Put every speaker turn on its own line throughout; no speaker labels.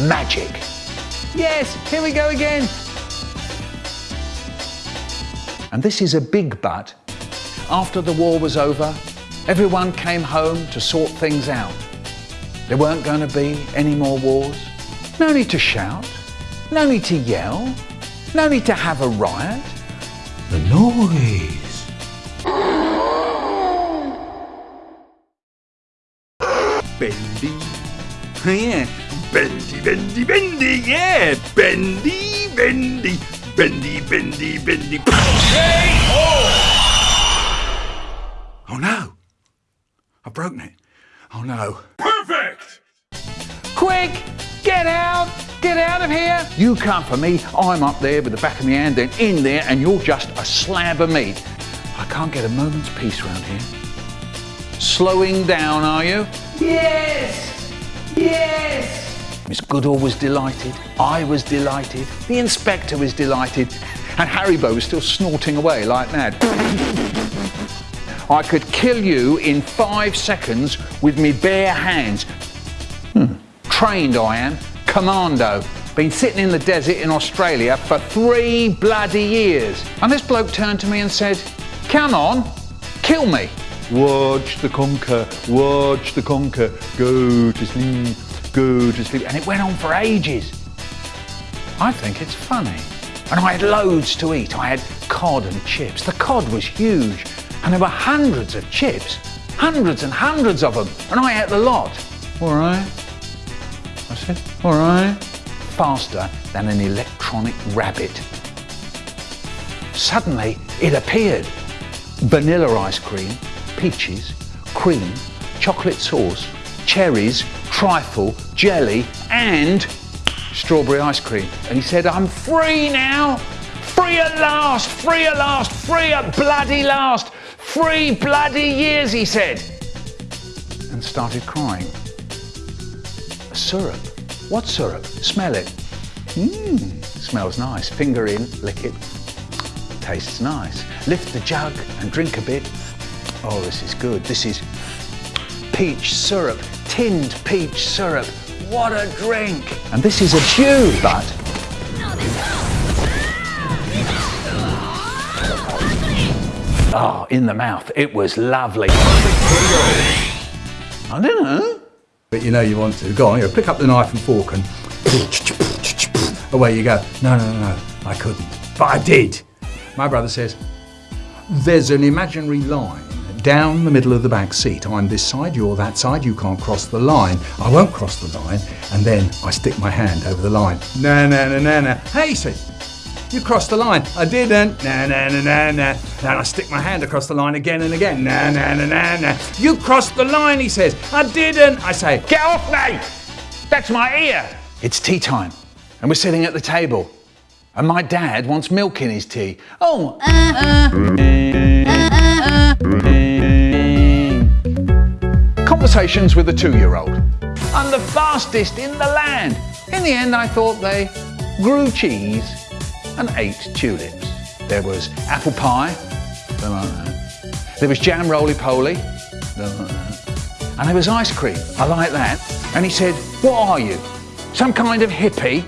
magic. Yes, here we go again. And this is a big but. After the war was over, everyone came home to sort things out. There weren't going to be any more wars. No need to shout. No need to yell. No need to have a riot.
The noise.
Bendy. Yeah. Bendy, bendy, bendy. Yeah. Bendy, bendy. Bendy, bendy, bendy. Oh. oh no. I've broken it. Oh no.
Perfect!
Quick! Get out! Get out of here! You come for me, I'm up there with the back of my hand, then in there, and you're just a slab of meat. I can't get a moment's peace round here. Slowing down, are you? Yes! Yes! Miss Goodall was delighted, I was delighted, the inspector was delighted, and Harrybo was still snorting away like mad. I could kill you in five seconds with me bare hands. Hmm. Trained I am, commando. Been sitting in the desert in Australia for three bloody years. And this bloke turned to me and said, come on, kill me. Watch the conker, watch the conker, go to sleep, go to sleep. And it went on for ages. I think it's funny. And I had loads to eat. I had cod and chips. The cod was huge. And there were hundreds of chips. Hundreds and hundreds of them. And I ate the lot. All right. I said, all right. Faster than an electronic rabbit. Suddenly, it appeared. Vanilla ice cream, peaches, cream, chocolate sauce, cherries, trifle, jelly, and strawberry ice cream. And he said, I'm free now. Free at last, free at last, free at bloody last. Three bloody years, he said. And started crying. Syrup. What syrup? Smell it. Mmm, smells nice. Finger in, lick it. Tastes nice. Lift the jug and drink a bit. Oh, this is good. This is peach syrup, tinned peach syrup. What a drink! And this is a dew, but Oh, in the mouth. It was lovely. I don't know.
But you know you want to. Go on, you pick up the knife and fork and away you go. No, no, no, no, I couldn't. But I did. My brother says, there's an imaginary line down the middle of the back seat. I'm this side, you're that side, you can't cross the line. I won't cross the line. And then I stick my hand over the line. No, no, no, no, no. Hey, he said, you crossed the line. I didn't. Na na na na na. Then I stick my hand across the line again and again. Na na na na na. You crossed the line, he says. I didn't. I say,
Get off me! That's my ear! It's tea time, and we're sitting at the table. And my dad wants milk in his tea. Oh! Uh, uh. Mm. Conversations with a two year old. I'm the fastest in the land. In the end, I thought they grew cheese and ate tulips. There was apple pie. There was jam roly poly, don't like that. And there was ice cream, I like that. And he said, What are you? Some kind of hippie?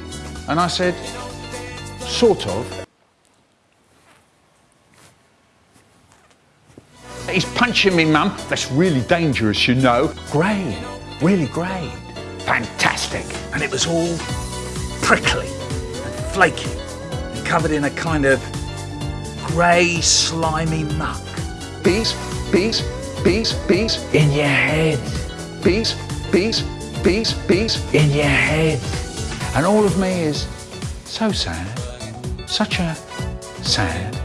And I said, Sort of. He's punching me, mum. That's really dangerous, you know. Great, really great. Fantastic. And it was all prickly and flaky and covered in a kind of grey, slimy muck. Peace, peace, peace, peace in your head. Peace, peace, peace, peace in your head. And all of me is so sad. Such a sad,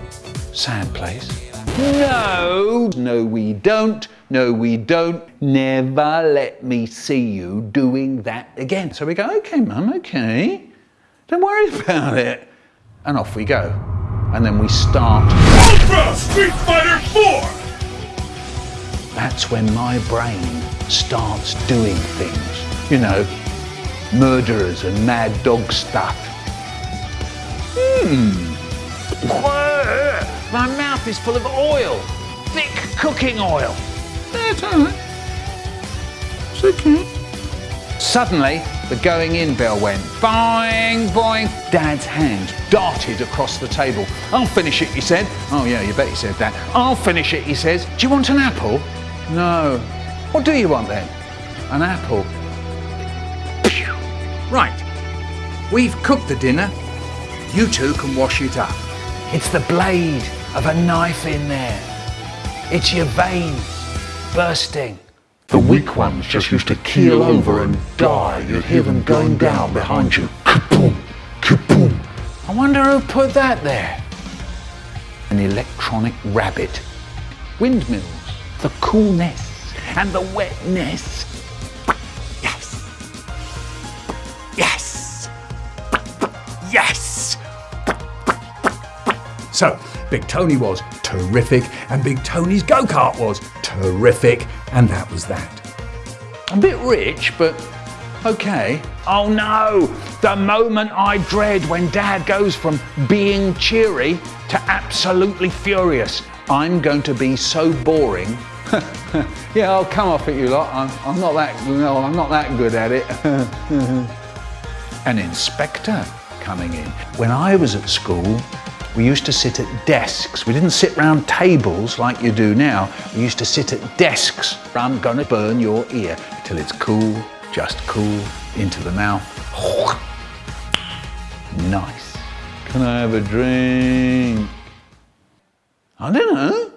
sad place. No, no, we don't. No, we don't. Never let me see you doing that again. So we go, okay, mum, okay. Don't worry about it. And off we go. And then we start.
Ultra Street Fighter 4!
That's when my brain starts doing things. You know, murderers and mad dog stuff. Hmm. Is full of oil. Thick cooking oil. That's all right. It's okay. Suddenly, The going in bell went boing, boing. Dad's hand darted across the table. I'll finish it, he said. Oh yeah, you bet he said that. I'll finish it, he says. Do you want an apple? No. What do you want then? An apple.
Right. We've cooked the dinner. You two can wash it up.
It's the blade of a knife in there. It's your veins bursting. The weak ones just used to keel over and die. You'd hear them going down behind you. Kaboom, kaboom. I wonder who put that there. An electronic rabbit. Windmills. The coolness and the wetness.
Yes. Yes. Yes. So, Big Tony was terrific, and Big Tony's go kart was terrific, and that was that.
A bit rich, but okay. Oh no, the moment I dread when Dad goes from being cheery to absolutely furious. I'm going to be so boring. yeah, I'll come off at you lot. I'm, I'm not that. No, I'm not that good at it. An inspector coming in. When I was at school, we used to sit at desks. We didn't sit round tables like you do now. We used to sit at desks. I'm gonna burn your ear till it's cool, just cool, into the mouth. Nice. Can I have a drink? I don't know.